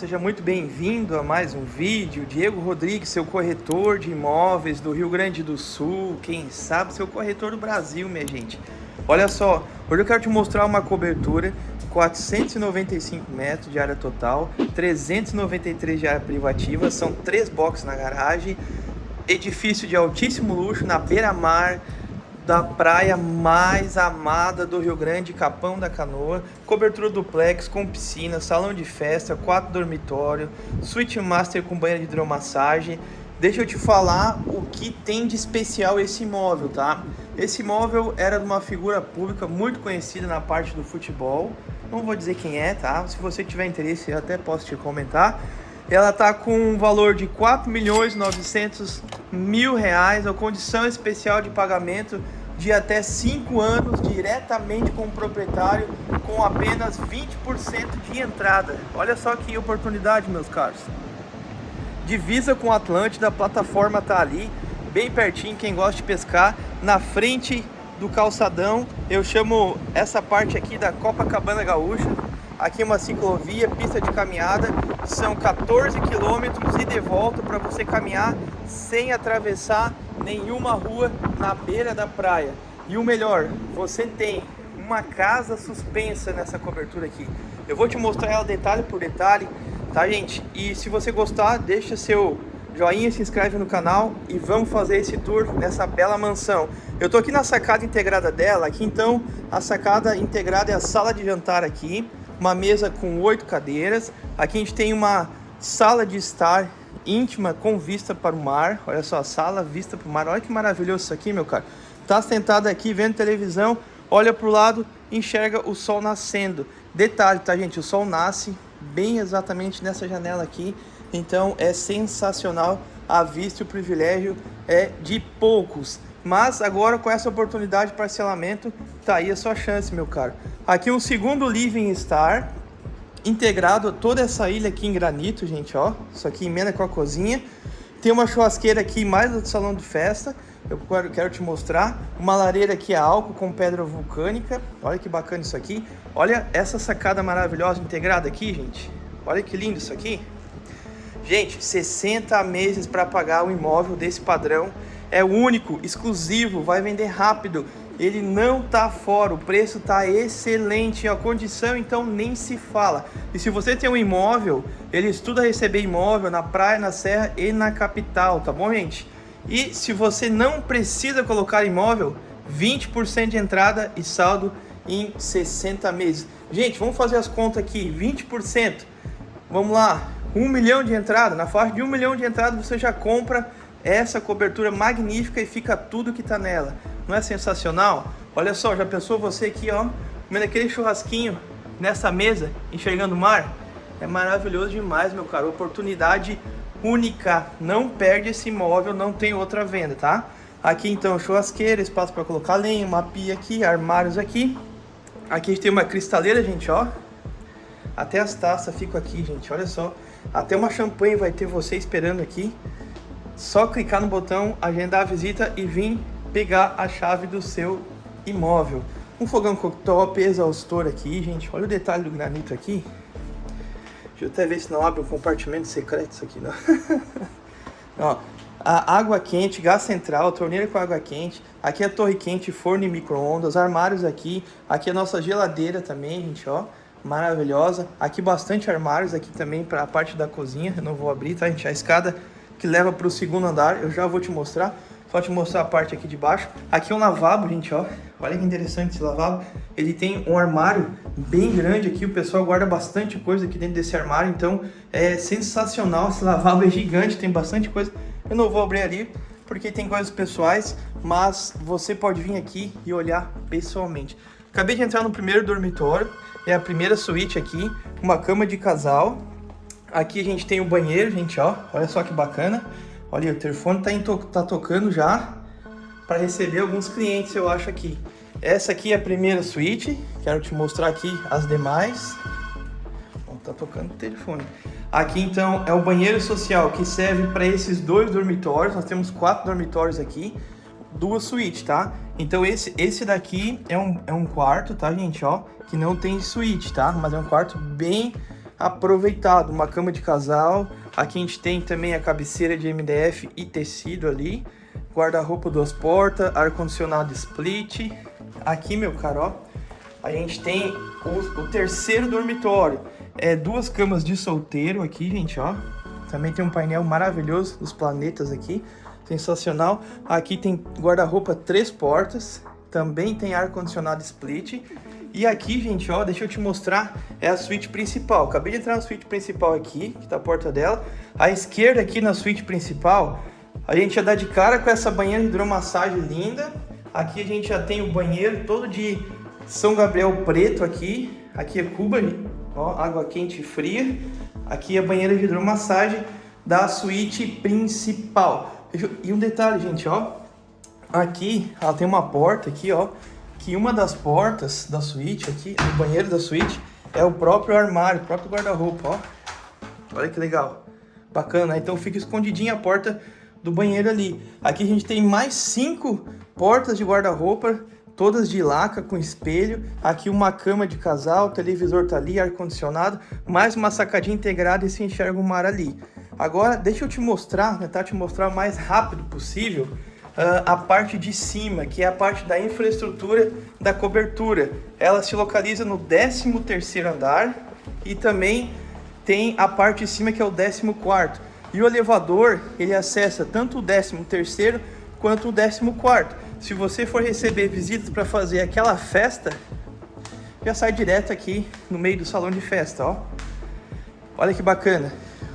seja muito bem-vindo a mais um vídeo. Diego Rodrigues, seu corretor de imóveis do Rio Grande do Sul, quem sabe seu corretor do Brasil, minha gente. Olha só, hoje eu quero te mostrar uma cobertura. 495 metros de área total, 393 de área privativa, são três boxes na garagem, edifício de altíssimo luxo na beira-mar, da praia mais amada do Rio Grande, Capão da Canoa, cobertura duplex com piscina, salão de festa, quatro dormitório, suíte master com banheiro de hidromassagem. Deixa eu te falar o que tem de especial esse imóvel, tá? Esse imóvel era de uma figura pública muito conhecida na parte do futebol. Não vou dizer quem é, tá? Se você tiver interesse, eu até posso te comentar. Ela tá com um valor de 4 milhões 900 mil reais, a condição especial de pagamento de até 5 anos diretamente com o proprietário com apenas 20% de entrada. Olha só que oportunidade, meus caros. Divisa com o Atlântida, a plataforma tá ali, bem pertinho, quem gosta de pescar, na frente do calçadão. Eu chamo essa parte aqui da Copacabana Gaúcha. Aqui é uma ciclovia, pista de caminhada, são 14 quilômetros e de volta para você caminhar sem atravessar nenhuma rua na beira da praia. E o melhor, você tem uma casa suspensa nessa cobertura aqui. Eu vou te mostrar ela detalhe por detalhe, tá gente? E se você gostar, deixa seu joinha, se inscreve no canal e vamos fazer esse tour nessa bela mansão. Eu tô aqui na sacada integrada dela, aqui então a sacada integrada é a sala de jantar aqui, uma mesa com oito cadeiras. Aqui a gente tem uma sala de estar íntima com vista para o mar. Olha só, sala, vista para o mar. Olha que maravilhoso isso aqui, meu cara. Tá sentado aqui vendo televisão, olha para o lado, enxerga o sol nascendo. Detalhe, tá, gente? O sol nasce bem exatamente nessa janela aqui. Então é sensacional a vista e o privilégio é de poucos. Mas agora com essa oportunidade de parcelamento, tá aí a sua chance, meu caro. Aqui um segundo Living Star, integrado toda essa ilha aqui em granito, gente, ó. Isso aqui emenda com a cozinha. Tem uma churrasqueira aqui mais do salão de festa. Eu quero te mostrar. Uma lareira aqui a álcool com pedra vulcânica. Olha que bacana isso aqui. Olha essa sacada maravilhosa integrada aqui, gente. Olha que lindo isso aqui. Gente, 60 meses para pagar o imóvel desse padrão. É único, exclusivo, vai vender rápido ele não tá fora, o preço tá excelente, a condição então nem se fala. E se você tem um imóvel, ele estuda receber imóvel na praia, na serra e na capital, tá bom, gente? E se você não precisa colocar imóvel, 20% de entrada e saldo em 60 meses. Gente, vamos fazer as contas aqui, 20%, vamos lá, 1 milhão de entrada, na faixa de 1 milhão de entrada você já compra essa cobertura magnífica e fica tudo que tá nela. Não é sensacional? Olha só, já pensou você aqui, ó, comendo aquele churrasquinho nessa mesa, enxergando o mar? É maravilhoso demais, meu caro. Oportunidade única. Não perde esse imóvel, não tem outra venda, tá? Aqui então churrasqueira, espaço para colocar lenha, uma pia aqui, armários aqui. Aqui a gente tem uma cristaleira, gente, ó. Até as taças ficam aqui, gente, olha só. Até uma champanhe vai ter você esperando aqui. Só clicar no botão, agendar a visita e vir pegar a chave do seu imóvel. Um fogão cooktop, exaustor aqui, gente. Olha o detalhe do granito aqui. Deixa eu até ver se não abre um compartimento secreto isso aqui, não. Ó, a água quente, gás central, torneira com água quente. Aqui é a torre quente, forno e micro-ondas, armários aqui. Aqui é a nossa geladeira também, gente, ó. Maravilhosa. Aqui bastante armários aqui também para a parte da cozinha. Eu não vou abrir, tá, gente? A escada que leva para o segundo andar, eu já vou te mostrar. Só te mostrar a parte aqui de baixo. Aqui é um lavabo, gente, ó. Olha que interessante esse lavabo. Ele tem um armário bem grande aqui. O pessoal guarda bastante coisa aqui dentro desse armário. Então, é sensacional. Esse lavabo é gigante, tem bastante coisa. Eu não vou abrir ali, porque tem coisas pessoais. Mas você pode vir aqui e olhar pessoalmente. Acabei de entrar no primeiro dormitório. É a primeira suíte aqui. Uma cama de casal. Aqui a gente tem o banheiro, gente, ó. Olha só que bacana. Olha, o telefone tá, to tá tocando já para receber alguns clientes, eu acho aqui. Essa aqui é a primeira suíte, quero te mostrar aqui as demais. Ó, tá tocando o telefone. Aqui então é o banheiro social que serve para esses dois dormitórios. Nós temos quatro dormitórios aqui, duas suítes, tá? Então esse, esse daqui é um, é um quarto, tá, gente? Ó, que não tem suíte, tá? Mas é um quarto bem aproveitado. Uma cama de casal. Aqui a gente tem também a cabeceira de MDF e tecido ali. Guarda-roupa duas portas, ar-condicionado split. Aqui, meu caro, a gente tem o, o terceiro dormitório é, duas camas de solteiro aqui, gente, ó. Também tem um painel maravilhoso dos planetas aqui. Sensacional. Aqui tem guarda-roupa três portas. Também tem ar-condicionado split. E aqui, gente, ó, deixa eu te mostrar, é a suíte principal. Acabei de entrar na suíte principal aqui, que tá a porta dela. À esquerda aqui na suíte principal, a gente já dá de cara com essa banheira de hidromassagem linda. Aqui a gente já tem o banheiro todo de São Gabriel preto aqui. Aqui é Cuba, Ó, água quente e fria. Aqui é a banheira de hidromassagem da suíte principal. E um detalhe, gente, ó. Aqui, ela tem uma porta aqui, ó. Que uma das portas da suíte aqui, do banheiro da suíte, é o próprio armário, o próprio guarda-roupa, ó. Olha que legal. Bacana. Então fica escondidinha a porta do banheiro ali. Aqui a gente tem mais cinco portas de guarda-roupa todas de laca com espelho, aqui uma cama de casal, televisor tá ali, ar-condicionado, mais uma sacadinha integrada e se enxerga o mar ali. Agora, deixa eu te mostrar, tentar te mostrar o mais rápido possível a parte de cima, que é a parte da infraestrutura da cobertura. Ela se localiza no 13º andar e também tem a parte de cima que é o 14º. E o elevador, ele acessa tanto o 13º quanto o 14º se você for receber visitas para fazer aquela festa, já sai direto aqui no meio do salão de festa, ó. Olha que bacana.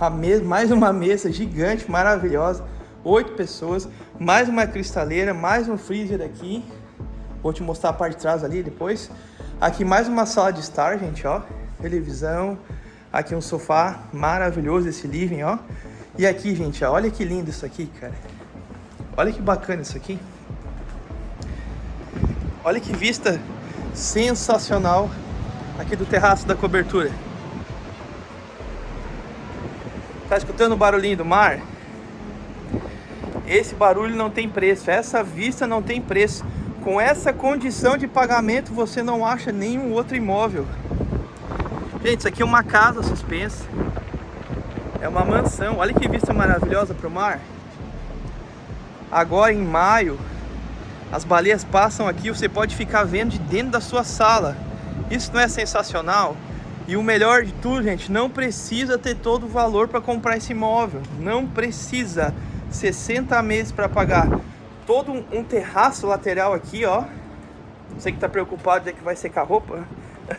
A mais uma mesa gigante, maravilhosa. Oito pessoas, mais uma cristaleira, mais um freezer aqui. Vou te mostrar a parte de trás ali depois. Aqui mais uma sala de estar, gente, ó. Televisão. Aqui um sofá maravilhoso esse living, ó. E aqui, gente, ó, olha que lindo isso aqui, cara. Olha que bacana isso aqui. Olha que vista sensacional aqui do terraço da cobertura. Tá escutando o barulhinho do mar? Esse barulho não tem preço, essa vista não tem preço. Com essa condição de pagamento você não acha nenhum outro imóvel. Gente, isso aqui é uma casa suspensa. É uma mansão. Olha que vista maravilhosa para o mar. Agora em maio, as baleias passam aqui, você pode ficar vendo de dentro da sua sala. Isso não é sensacional? E o melhor de tudo, gente, não precisa ter todo o valor para comprar esse imóvel. Não precisa. 60 meses para pagar. Todo um, terraço lateral aqui, ó. Você que tá preocupado de que vai secar roupa.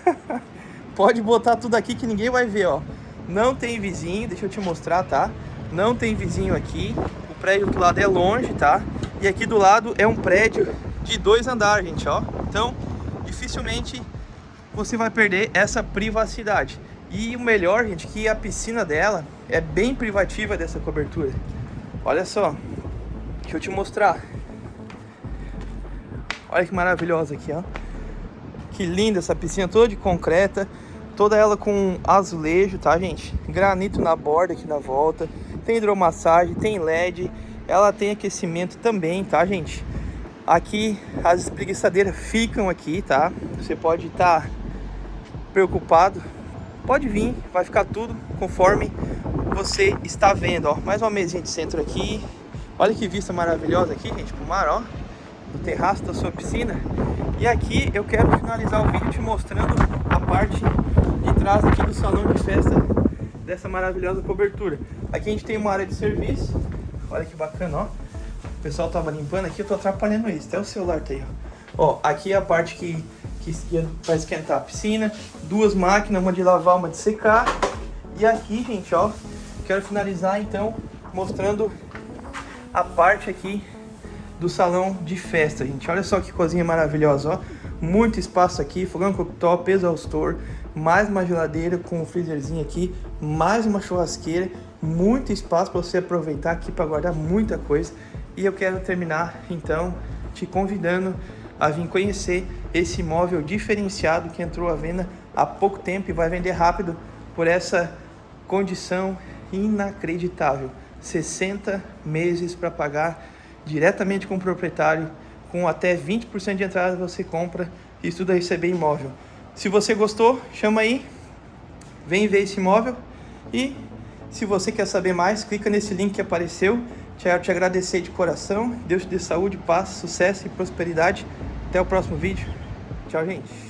pode botar tudo aqui que ninguém vai ver, ó. Não tem vizinho, deixa eu te mostrar, tá? Não tem vizinho aqui. O prédio do lado é longe, tá? E aqui do lado é um prédio de dois andares, gente, ó. Então, dificilmente você vai perder essa privacidade. E o melhor, gente, que a piscina dela é bem privativa dessa cobertura. Olha só, deixa eu te mostrar. Olha que maravilhosa aqui, ó. Que linda essa piscina, toda de concreta, toda ela com azulejo, tá, gente? Granito na borda aqui na volta, tem hidromassagem, tem LED, ela tem aquecimento também, tá, gente? Aqui as espreguiçadeiras ficam aqui, tá? Você pode estar tá preocupado, pode vir, vai ficar tudo conforme você está vendo, ó. Mais uma mesinha de centro aqui. Olha que vista maravilhosa aqui, gente, pro mar, ó. Do terraço da sua piscina. E aqui eu quero finalizar o vídeo te mostrando a parte de trás aqui do salão de festa dessa maravilhosa cobertura. Aqui a gente tem uma área de serviço, Olha que bacana, ó. O pessoal tava limpando aqui, eu tô atrapalhando isso. Até o celular tá aí, ó. Ó, aqui é a parte que, que vai esquentar a piscina. Duas máquinas, uma de lavar, uma de secar. E aqui, gente, ó, quero finalizar então mostrando a parte aqui do salão de festa, gente. Olha só que cozinha maravilhosa, ó. Muito espaço aqui, fogão cooktop, exaustor, mais uma geladeira com um freezerzinho aqui, mais uma churrasqueira muito espaço para você aproveitar aqui para guardar muita coisa. E eu quero terminar então te convidando a vir conhecer esse imóvel diferenciado que entrou à venda há pouco tempo e vai vender rápido por essa condição inacreditável. 60 meses para pagar diretamente com o proprietário, com até 20% de entrada você compra e tudo a receber imóvel. Se você gostou, chama aí, vem ver esse imóvel e se você quer saber mais, clica nesse link que apareceu. Quero te agradecer de coração. Deus te dê saúde, paz, sucesso e prosperidade. Até o próximo vídeo. Tchau, gente.